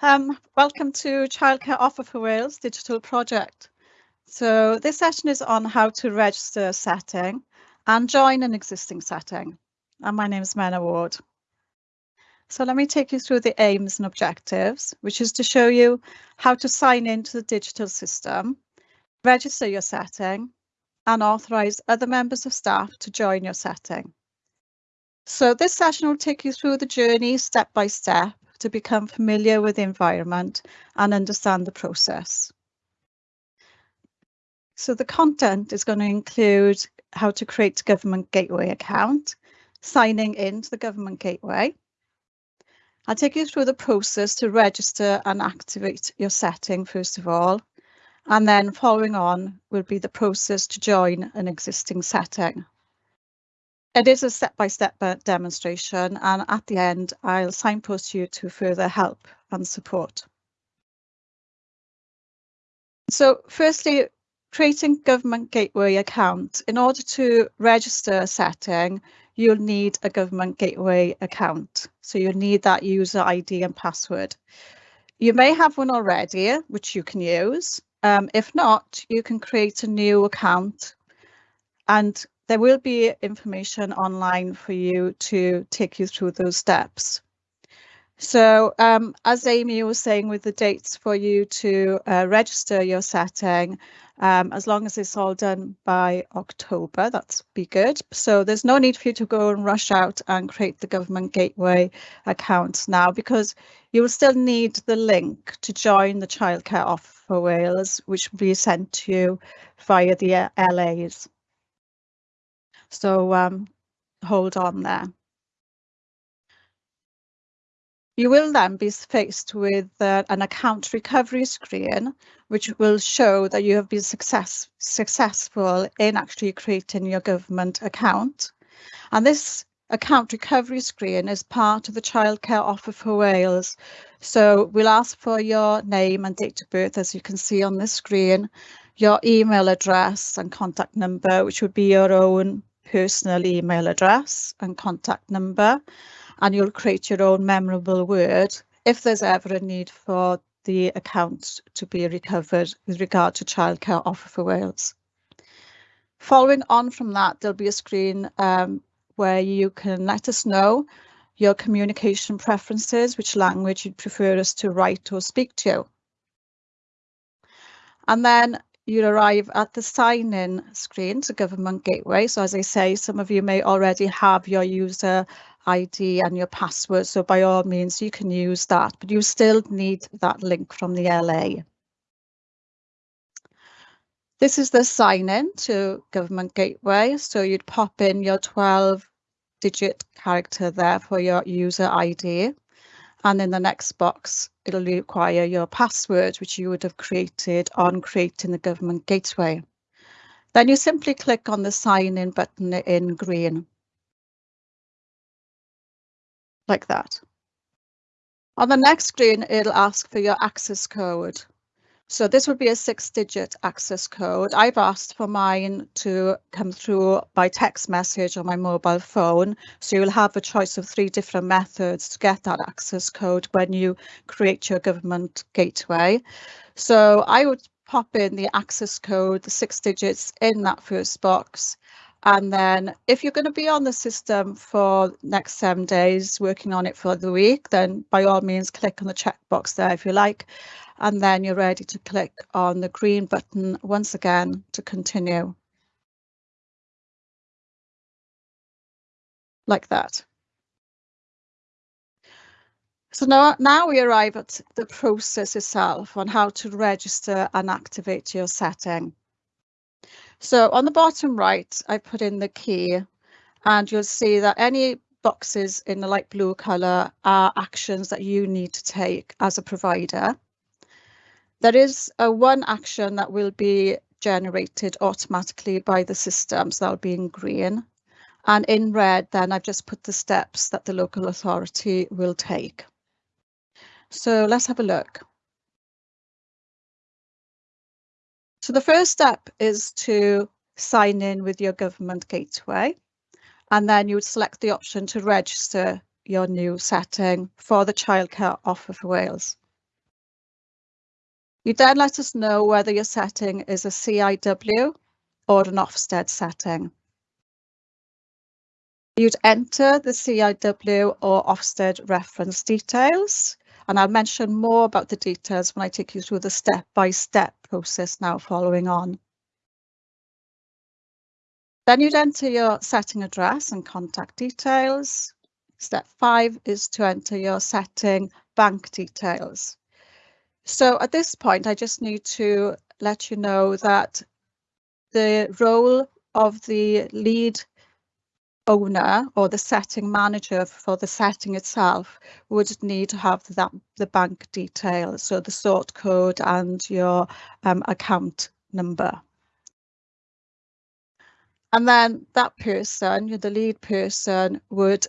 Um, welcome to Childcare Offer for Wales digital project. So this session is on how to register a setting and join an existing setting. And my name is Menna Ward. So let me take you through the aims and objectives, which is to show you how to sign into the digital system, register your setting, and authorise other members of staff to join your setting. So this session will take you through the journey step by step to become familiar with the environment and understand the process. So the content is going to include how to create a government gateway account, signing into the government gateway. I'll take you through the process to register and activate your setting first of all, and then following on will be the process to join an existing setting. It is a step-by-step -step demonstration and at the end I'll signpost you to further help and support. So firstly, creating government gateway account. In order to register a setting, you'll need a government gateway account. So you'll need that user ID and password. You may have one already, which you can use. Um, if not, you can create a new account and there will be information online for you to take you through those steps. So um, as Amy was saying with the dates for you to uh, register your setting, um, as long as it's all done by October, that's be good. So there's no need for you to go and rush out and create the government gateway account now because you will still need the link to join the childcare offer for Wales, which will be sent to you via the LAs. So um, hold on there. You will then be faced with uh, an account recovery screen, which will show that you have been success successful in actually creating your government account. And this account recovery screen is part of the childcare offer for Wales. So we'll ask for your name and date of birth, as you can see on the screen, your email address and contact number, which would be your own personal email address and contact number and you'll create your own memorable word if there's ever a need for the account to be recovered with regard to childcare offer for Wales. Following on from that, there'll be a screen um, where you can let us know your communication preferences, which language you'd prefer us to write or speak to. And then you arrive at the sign-in screen to Government Gateway. So as I say, some of you may already have your user ID and your password. So by all means, you can use that, but you still need that link from the LA. This is the sign-in to Government Gateway. So you'd pop in your 12 digit character there for your user ID. And in the next box, it'll require your password, which you would have created on creating the government gateway. Then you simply click on the sign in button in green. Like that. On the next screen, it'll ask for your access code. So this would be a six digit access code. I've asked for mine to come through by text message on my mobile phone. So you'll have a choice of three different methods to get that access code when you create your government gateway. So I would pop in the access code, the six digits in that first box. And then if you're going to be on the system for next seven days, working on it for the week, then by all means, click on the checkbox there if you like and then you're ready to click on the green button once again to continue. Like that. So now, now we arrive at the process itself on how to register and activate your setting. So on the bottom right, I put in the key and you'll see that any boxes in the light blue colour are actions that you need to take as a provider. There is a one action that will be generated automatically by the system, so that'll be in green. And in red, then I've just put the steps that the local authority will take. So let's have a look. So the first step is to sign in with your government gateway. And then you would select the option to register your new setting for the childcare offer for Wales. You then let us know whether your setting is a CIW or an Ofsted setting. You'd enter the CIW or Ofsted reference details, and I'll mention more about the details when I take you through the step-by-step -step process now following on. Then you'd enter your setting address and contact details. Step five is to enter your setting bank details. So at this point, I just need to let you know that the role of the lead owner or the setting manager for the setting itself would need to have that the bank details, so the sort code and your um, account number. And then that person, the lead person, would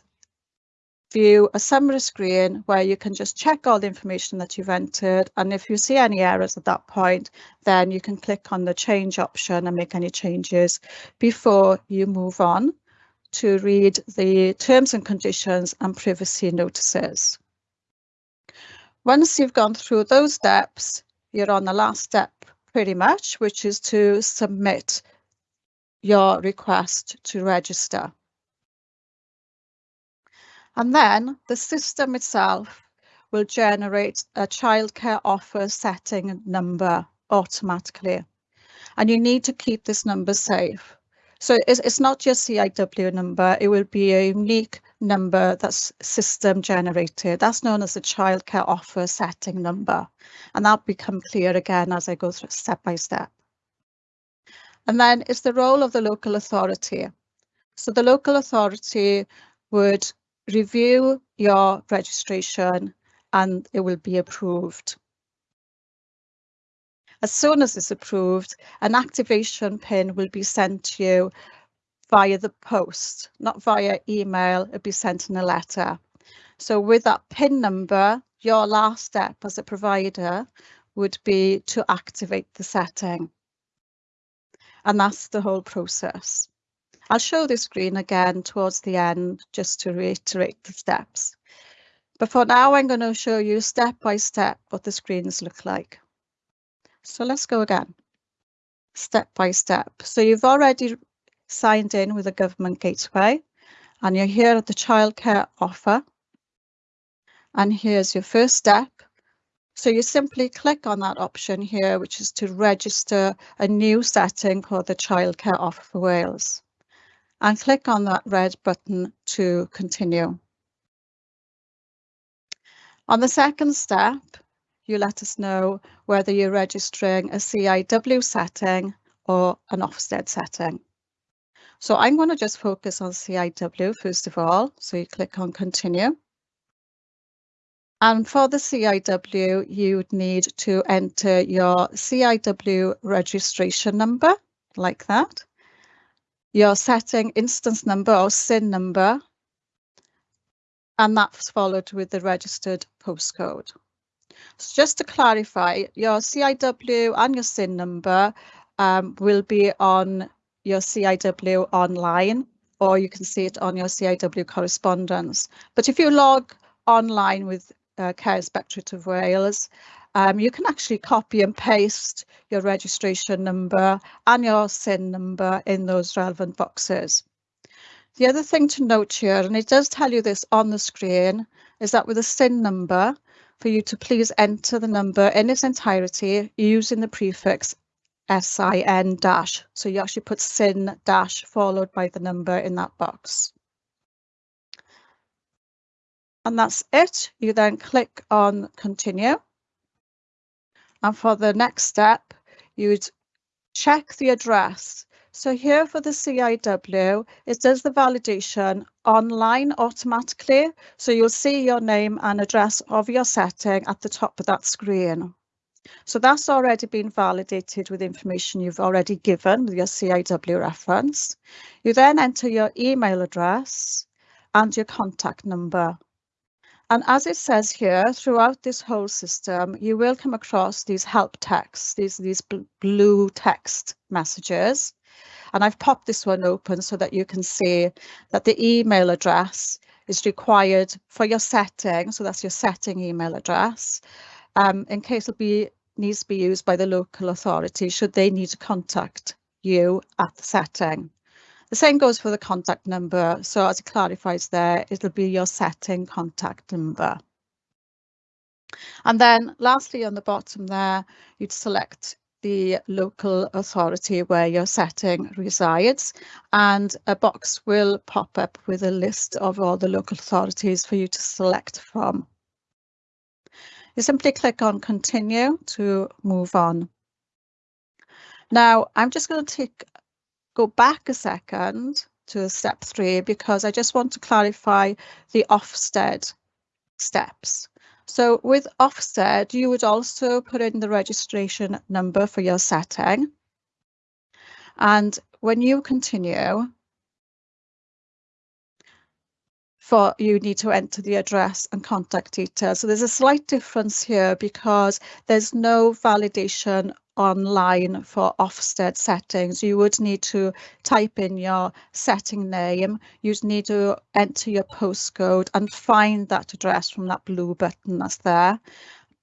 view a summary screen where you can just check all the information that you've entered and if you see any errors at that point then you can click on the change option and make any changes before you move on to read the terms and conditions and privacy notices. Once you've gone through those steps you're on the last step pretty much which is to submit your request to register. And then the system itself will generate a childcare offer setting number automatically. And you need to keep this number safe. So it's, it's not just CIW number, it will be a unique number that's system generated. That's known as the childcare offer setting number. And that'll become clear again as I go through step by step. And then it's the role of the local authority. So the local authority would review your registration and it will be approved. As soon as it's approved, an activation pin will be sent to you via the post, not via email, it'll be sent in a letter. So with that PIN number, your last step as a provider would be to activate the setting. And that's the whole process. I'll show the screen again towards the end just to reiterate the steps. But for now, I'm going to show you step by step what the screens look like. So let's go again, step by step. So you've already signed in with the government gateway and you're here at the childcare offer. And here's your first step. So you simply click on that option here, which is to register a new setting for the childcare offer for Wales and click on that red button to continue. On the second step, you let us know whether you're registering a CIW setting or an Ofsted setting. So I'm going to just focus on CIW first of all. So you click on continue. And for the CIW, you would need to enter your CIW registration number like that your setting instance number or SIN number, and that's followed with the registered postcode. So just to clarify, your CIW and your SIN number um, will be on your CIW online, or you can see it on your CIW correspondence. But if you log online with uh, Care Inspectorate of Wales, um, you can actually copy and paste your registration number and your SIN number in those relevant boxes. The other thing to note here, and it does tell you this on the screen, is that with a SIN number, for you to please enter the number in its entirety using the prefix SIN dash. So you actually put SIN dash followed by the number in that box. And that's it. You then click on continue. And for the next step, you'd check the address. So here for the CIW, it does the validation online automatically. So you'll see your name and address of your setting at the top of that screen. So that's already been validated with information you've already given with your CIW reference. You then enter your email address and your contact number. And as it says here, throughout this whole system, you will come across these help texts, these, these blue text messages. And I've popped this one open so that you can see that the email address is required for your setting. So that's your setting email address. Um, in case it'll be needs to be used by the local authority should they need to contact you at the setting. The same goes for the contact number. So as it clarifies there, it'll be your setting contact number. And then lastly, on the bottom there, you'd select the local authority where your setting resides and a box will pop up with a list of all the local authorities for you to select from. You simply click on continue to move on. Now I'm just going to take go back a second to step three because I just want to clarify the Ofsted steps. So with Ofsted, you would also put in the registration number for your setting. And when you continue, for you need to enter the address and contact details. So there's a slight difference here because there's no validation online for Ofsted settings, you would need to type in your setting name. You'd need to enter your postcode and find that address from that blue button that's there.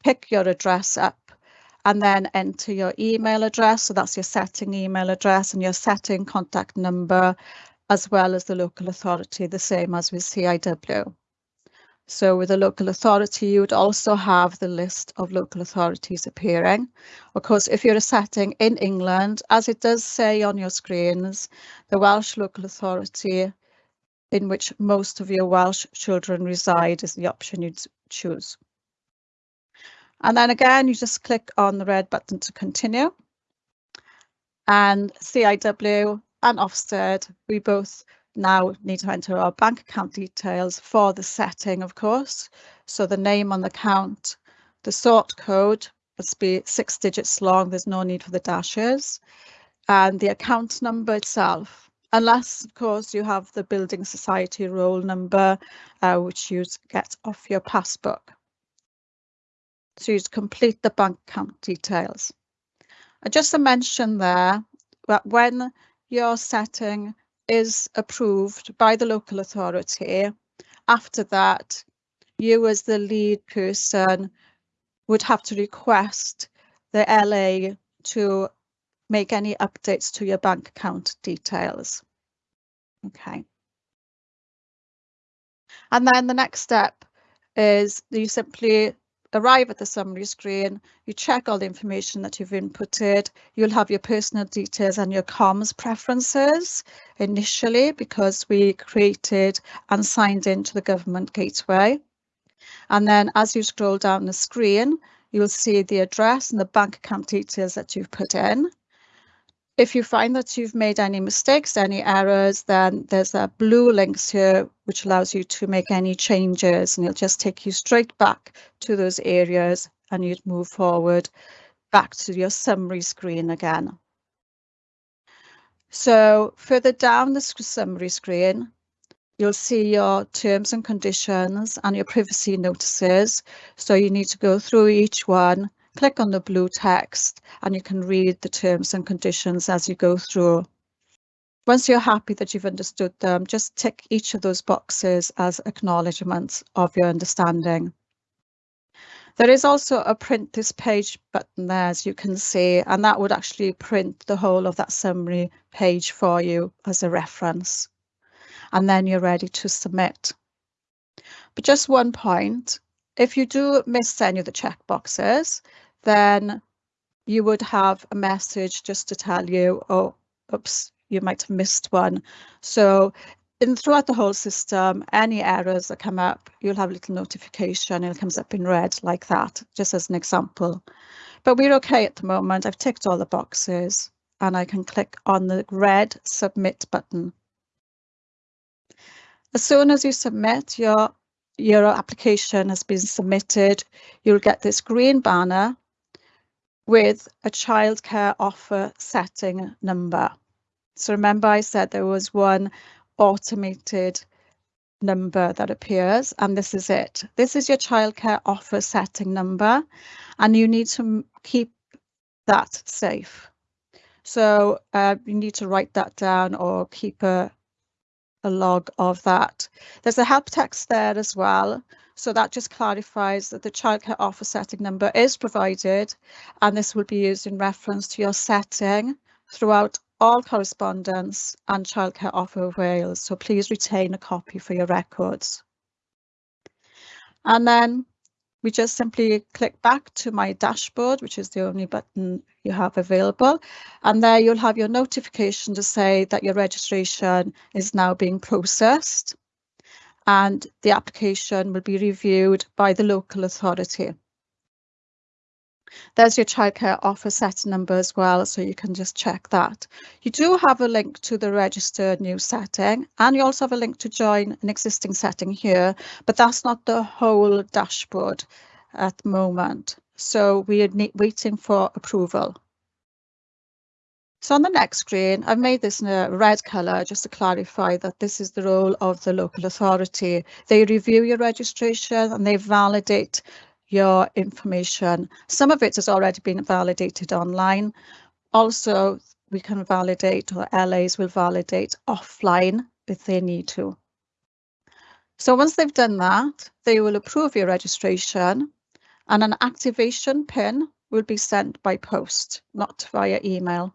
Pick your address up and then enter your email address. So that's your setting email address and your setting contact number, as well as the local authority, the same as with CIW. So with a local authority, you would also have the list of local authorities appearing. Of course, if you're a setting in England, as it does say on your screens, the Welsh local authority in which most of your Welsh children reside is the option you'd choose. And then again, you just click on the red button to continue. And CIW and Ofsted, we both now need to enter our bank account details for the setting, of course. So the name on the account, the sort code must be six digits long. There's no need for the dashes. And the account number itself, unless, of course, you have the Building Society roll number, uh, which you get off your passbook. So you complete the bank account details. Uh, just to mention there that when you're setting is approved by the local authority, after that, you as the lead person would have to request the LA to make any updates to your bank account details. Okay. And then the next step is you simply arrive at the summary screen, you check all the information that you've inputted, you'll have your personal details and your comms preferences initially because we created and signed into the government gateway. And then as you scroll down the screen, you'll see the address and the bank account details that you've put in. If you find that you've made any mistakes, any errors, then there's a blue links here which allows you to make any changes and it'll just take you straight back to those areas and you'd move forward back to your summary screen again. So further down the summary screen, you'll see your terms and conditions and your privacy notices. So you need to go through each one click on the blue text and you can read the terms and conditions as you go through. Once you're happy that you've understood them, just tick each of those boxes as acknowledgements of your understanding. There is also a print this page button there, as you can see, and that would actually print the whole of that summary page for you as a reference. And then you're ready to submit. But just one point, if you do miss any of the check boxes, then you would have a message just to tell you, oh, oops, you might have missed one. So in throughout the whole system, any errors that come up, you'll have a little notification it comes up in red like that, just as an example. But we're okay at the moment. I've ticked all the boxes and I can click on the red submit button. As soon as you submit, your, your application has been submitted, you'll get this green banner with a childcare offer setting number. So remember I said there was one automated number that appears and this is it. This is your childcare offer setting number and you need to keep that safe. So uh, you need to write that down or keep a, a log of that. There's a help text there as well. So that just clarifies that the childcare offer setting number is provided and this will be used in reference to your setting throughout all correspondence and childcare offer Wales. So please retain a copy for your records. And then we just simply click back to my dashboard, which is the only button you have available. And there you'll have your notification to say that your registration is now being processed and the application will be reviewed by the local authority. There's your childcare offer set number as well, so you can just check that. You do have a link to the registered new setting, and you also have a link to join an existing setting here, but that's not the whole dashboard at the moment. So we are waiting for approval. So on the next screen, I've made this in a red colour just to clarify that this is the role of the local authority. They review your registration and they validate your information. Some of it has already been validated online. Also, we can validate or LAs will validate offline if they need to. So once they've done that, they will approve your registration and an activation pin will be sent by post, not via email.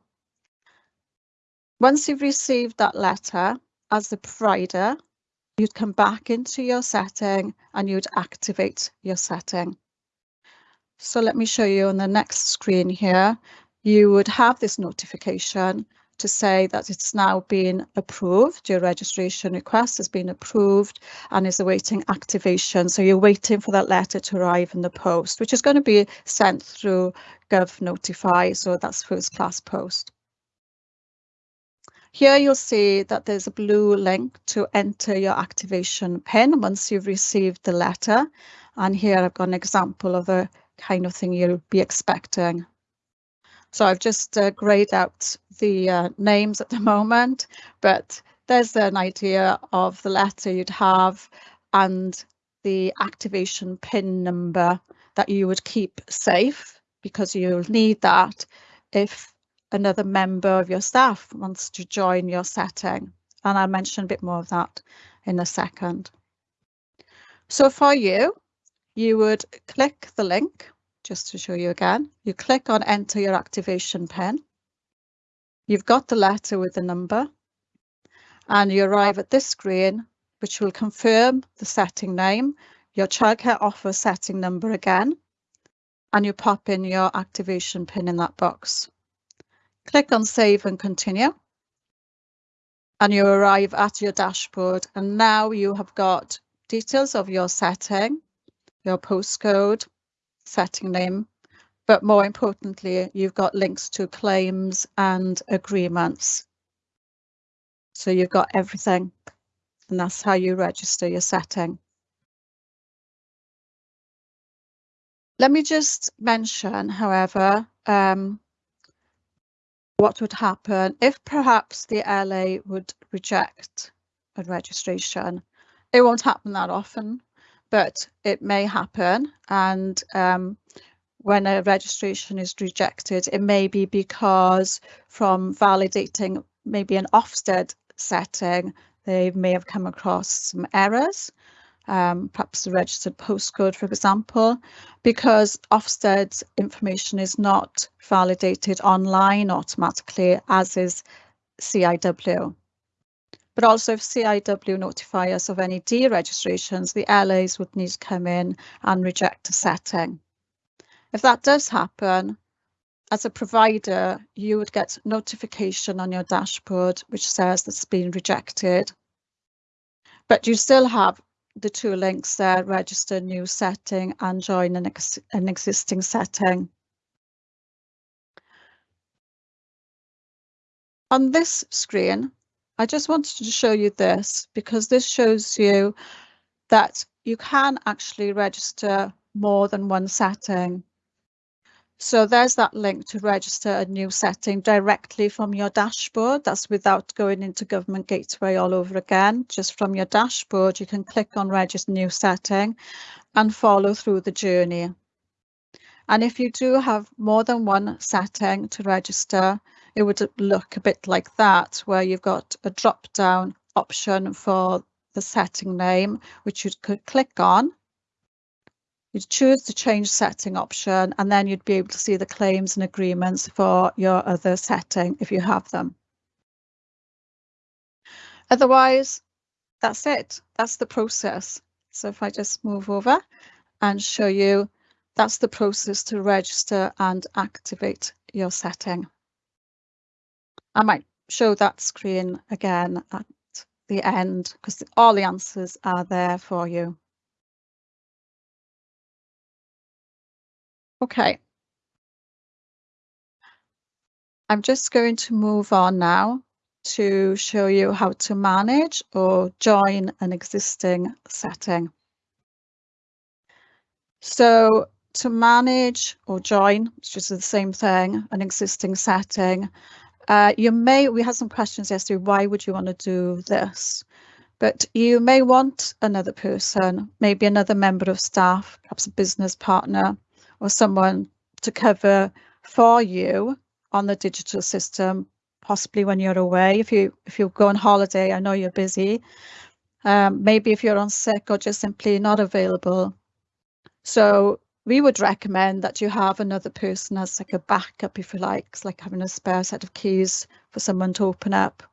Once you've received that letter as the provider, you'd come back into your setting and you'd activate your setting. So let me show you on the next screen here. You would have this notification to say that it's now been approved. Your registration request has been approved and is awaiting activation. So you're waiting for that letter to arrive in the post, which is going to be sent through Gov Notify. So that's first class post. Here you'll see that there's a blue link to enter your activation PIN once you've received the letter. And here I've got an example of a kind of thing you'll be expecting. So I've just uh, grayed out the uh, names at the moment, but there's an idea of the letter you'd have and the activation PIN number that you would keep safe because you'll need that if another member of your staff wants to join your setting. And I'll mention a bit more of that in a second. So for you, you would click the link just to show you again. You click on enter your activation PIN. You've got the letter with the number and you arrive at this screen, which will confirm the setting name, your childcare offer setting number again, and you pop in your activation PIN in that box. Click on save and continue. And you arrive at your dashboard and now you have got details of your setting, your postcode, setting name, but more importantly, you've got links to claims and agreements. So you've got everything and that's how you register your setting. Let me just mention, however, um, what would happen if perhaps the LA would reject a registration. It won't happen that often, but it may happen. And um, when a registration is rejected, it may be because from validating maybe an Ofsted setting, they may have come across some errors, um, perhaps the registered postcode, for example, because Ofsted's information is not validated online automatically, as is CIW. But also if CIW notify us of any deregistrations, the LAs would need to come in and reject a setting. If that does happen, as a provider, you would get notification on your dashboard which says that's been rejected. But you still have the two links there, register new setting and join an, ex an existing setting. On this screen, I just wanted to show you this because this shows you that you can actually register more than one setting. So there's that link to register a new setting directly from your dashboard. That's without going into Government Gateway all over again. Just from your dashboard, you can click on register new setting and follow through the journey. And if you do have more than one setting to register, it would look a bit like that, where you've got a drop down option for the setting name, which you could click on. You'd choose the change setting option, and then you'd be able to see the claims and agreements for your other setting if you have them. Otherwise, that's it. That's the process. So if I just move over and show you, that's the process to register and activate your setting. I might show that screen again at the end because all the answers are there for you. Okay. I'm just going to move on now to show you how to manage or join an existing setting. So to manage or join, which is the same thing, an existing setting, uh, you may, we had some questions yesterday, why would you want to do this? But you may want another person, maybe another member of staff, perhaps a business partner or someone to cover for you on the digital system, possibly when you're away. If you if you go on holiday, I know you're busy. Um, maybe if you're on sick or just simply not available. So we would recommend that you have another person as like a backup, if you like, it's like having a spare set of keys for someone to open up.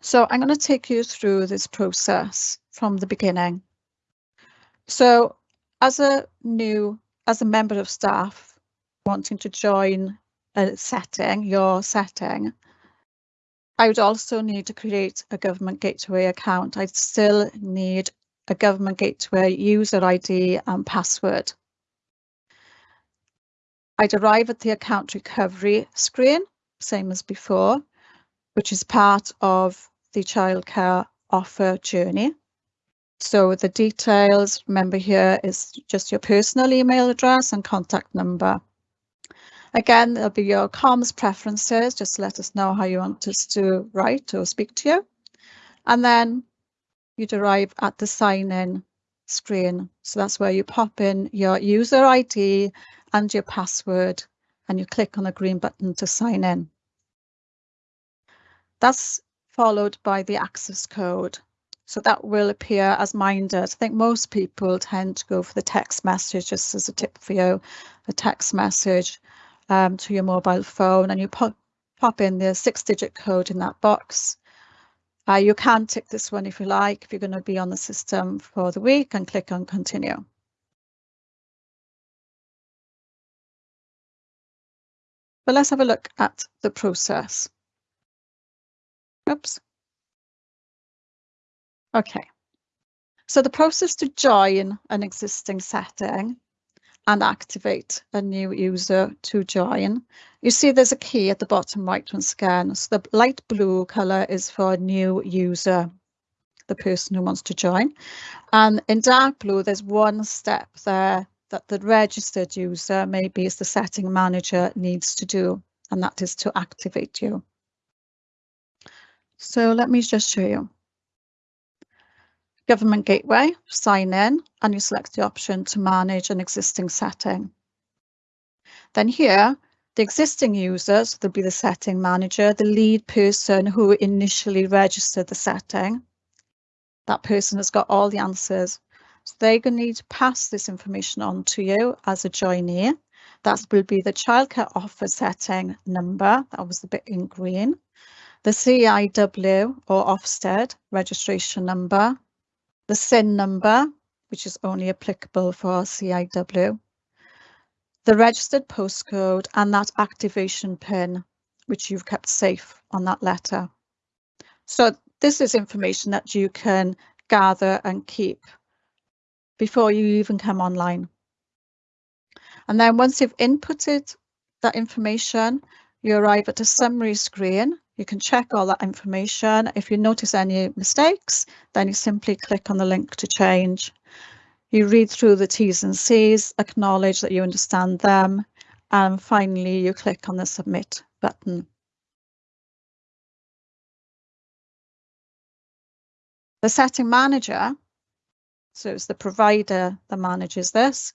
So I'm going to take you through this process from the beginning. So as a new, as a member of staff wanting to join a setting, your setting, I would also need to create a government gateway account. I'd still need a government gateway user ID and password. I'd arrive at the account recovery screen, same as before, which is part of the childcare offer journey. So the details, remember here, is just your personal email address and contact number. Again, there'll be your comms preferences, just let us know how you want us to write or speak to you. And then you'd arrive at the sign in screen. So that's where you pop in your user ID and your password and you click on the green button to sign in. That's followed by the access code. So that will appear as minded. I think most people tend to go for the text message, just as a tip for you, a text message um, to your mobile phone and you pop, pop in the six digit code in that box uh, you can tick this one if you like, if you're going to be on the system for the week and click on continue. But let's have a look at the process. Oops. Okay. So the process to join an existing setting and activate a new user to join. You see there's a key at the bottom right once again. So the light blue color is for a new user, the person who wants to join. And in dark blue, there's one step there that the registered user, maybe is the setting manager, needs to do, and that is to activate you. So let me just show you. Government Gateway, sign in, and you select the option to manage an existing setting. Then here, the existing users, there'll be the setting manager, the lead person who initially registered the setting. That person has got all the answers. So they're going to need to pass this information on to you as a joinee. That will be the childcare offer setting number, that was the bit in green, the CIW or Ofsted registration number, the SIN number, which is only applicable for our CIW, the registered postcode and that activation pin, which you've kept safe on that letter. So this is information that you can gather and keep before you even come online. And then once you've inputted that information, you arrive at a summary screen you can check all that information. If you notice any mistakes, then you simply click on the link to change. You read through the T's and C's, acknowledge that you understand them, and finally you click on the submit button. The setting manager, so it's the provider that manages this,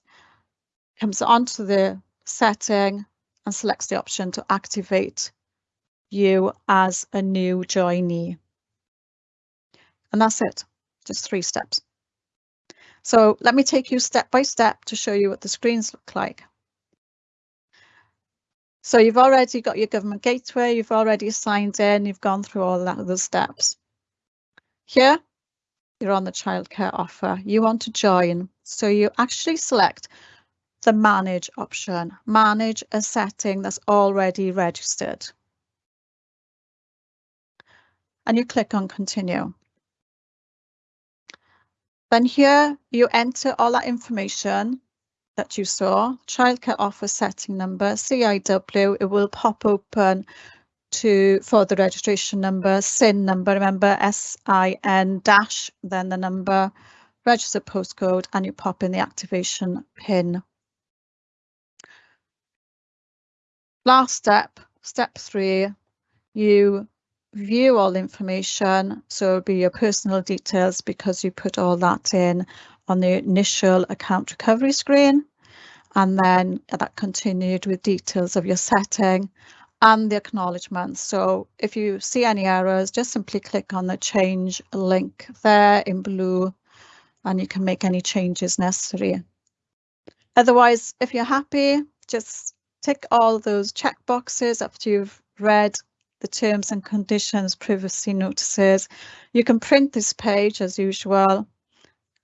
comes onto the setting and selects the option to activate you as a new joinee. And that's it, just three steps. So let me take you step by step to show you what the screens look like. So you've already got your government gateway, you've already signed in, you've gone through all that, those steps. Here, you're on the childcare offer. You want to join. So you actually select the manage option, manage a setting that's already registered. And you click on continue. Then here you enter all that information that you saw, childcare offer setting number, CIW, it will pop open to for the registration number, SIN number, remember SIN dash, then the number, register postcode, and you pop in the activation pin. Last step, step three, you view all information. So it'll be your personal details because you put all that in on the initial account recovery screen and then that continued with details of your setting and the acknowledgement. So if you see any errors, just simply click on the change link there in blue and you can make any changes necessary. Otherwise, if you're happy, just tick all those check boxes after you've read the terms and conditions, privacy notices. You can print this page as usual,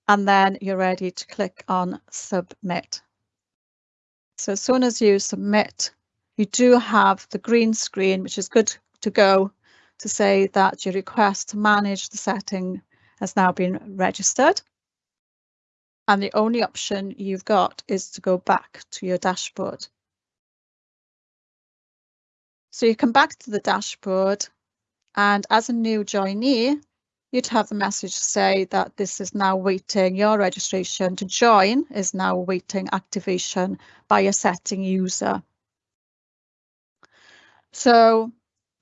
and then you're ready to click on submit. So as soon as you submit, you do have the green screen, which is good to go to say that your request to manage the setting has now been registered. And the only option you've got is to go back to your dashboard. So you come back to the dashboard and as a new joinee, you'd have the message say that this is now waiting, your registration to join is now waiting activation by a setting user. So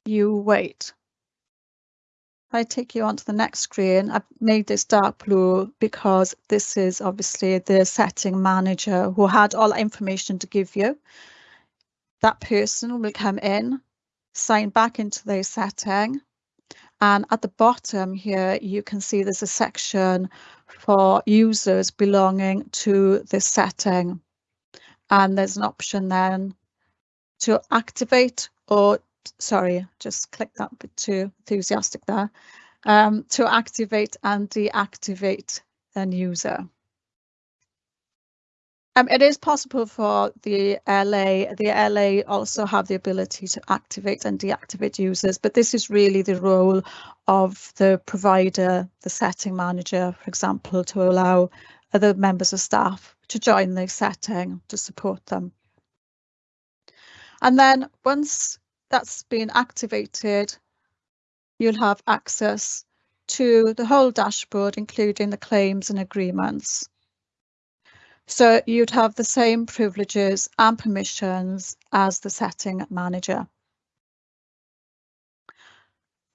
you wait. I take you on to the next screen. I've made this dark blue because this is obviously the setting manager who had all information to give you. That person will come in, sign back into their setting, and at the bottom here, you can see there's a section for users belonging to this setting. And there's an option then to activate or, sorry, just click that bit too enthusiastic there, um, to activate and deactivate an user. Um, it is possible for the LA, the LA also have the ability to activate and deactivate users, but this is really the role of the provider, the setting manager, for example, to allow other members of staff to join the setting to support them. And then once that's been activated, you'll have access to the whole dashboard, including the claims and agreements. So you'd have the same privileges and permissions as the setting manager.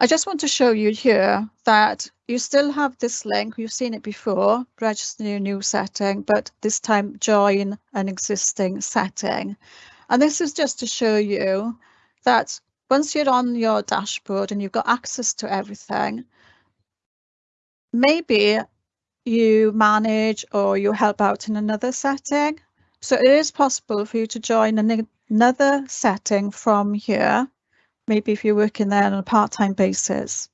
I just want to show you here that you still have this link, you've seen it before, register your new setting, but this time join an existing setting. And this is just to show you that once you're on your dashboard and you've got access to everything, maybe you manage or you help out in another setting. So it is possible for you to join an, another setting from here, maybe if you're working there on a part-time basis.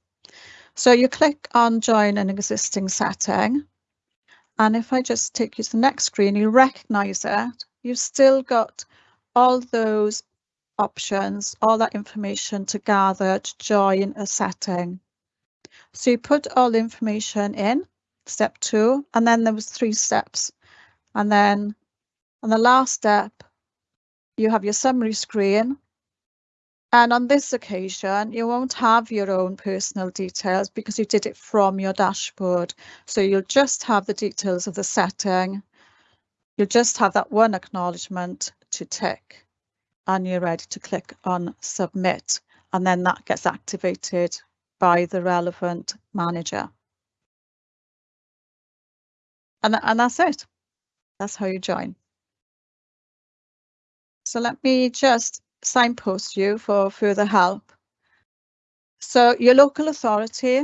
So you click on join an existing setting. And if I just take you to the next screen, you recognize it. You've still got all those options, all that information to gather to join a setting. So you put all the information in step two, and then there was three steps. And then on the last step, you have your summary screen. And on this occasion, you won't have your own personal details because you did it from your dashboard. So you'll just have the details of the setting. You'll just have that one acknowledgement to tick and you're ready to click on submit. And then that gets activated by the relevant manager. And, and that's it. That's how you join. So let me just signpost you for further help. So your local authority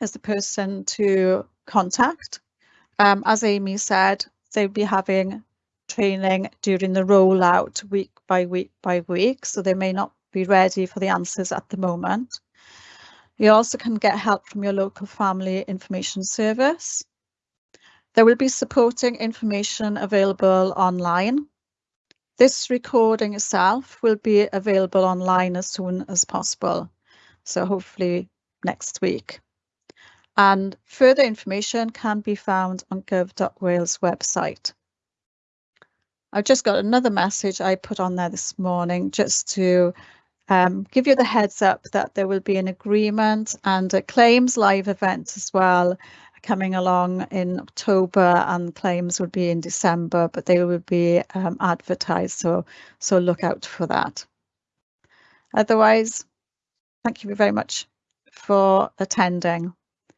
is the person to contact. Um, as Amy said, they'll be having training during the rollout week by week by week, so they may not be ready for the answers at the moment. You also can get help from your local family information service. There will be supporting information available online. This recording itself will be available online as soon as possible, so hopefully next week. And further information can be found on gov.wales website. I've just got another message I put on there this morning just to um, give you the heads up that there will be an agreement and a claims live event as well coming along in October and claims would be in December, but they would be um, advertised. So, so look out for that. Otherwise, thank you very much for attending.